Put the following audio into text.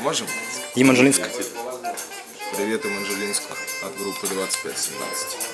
Можем? Їм Привет, Манжелинск от группы 2517.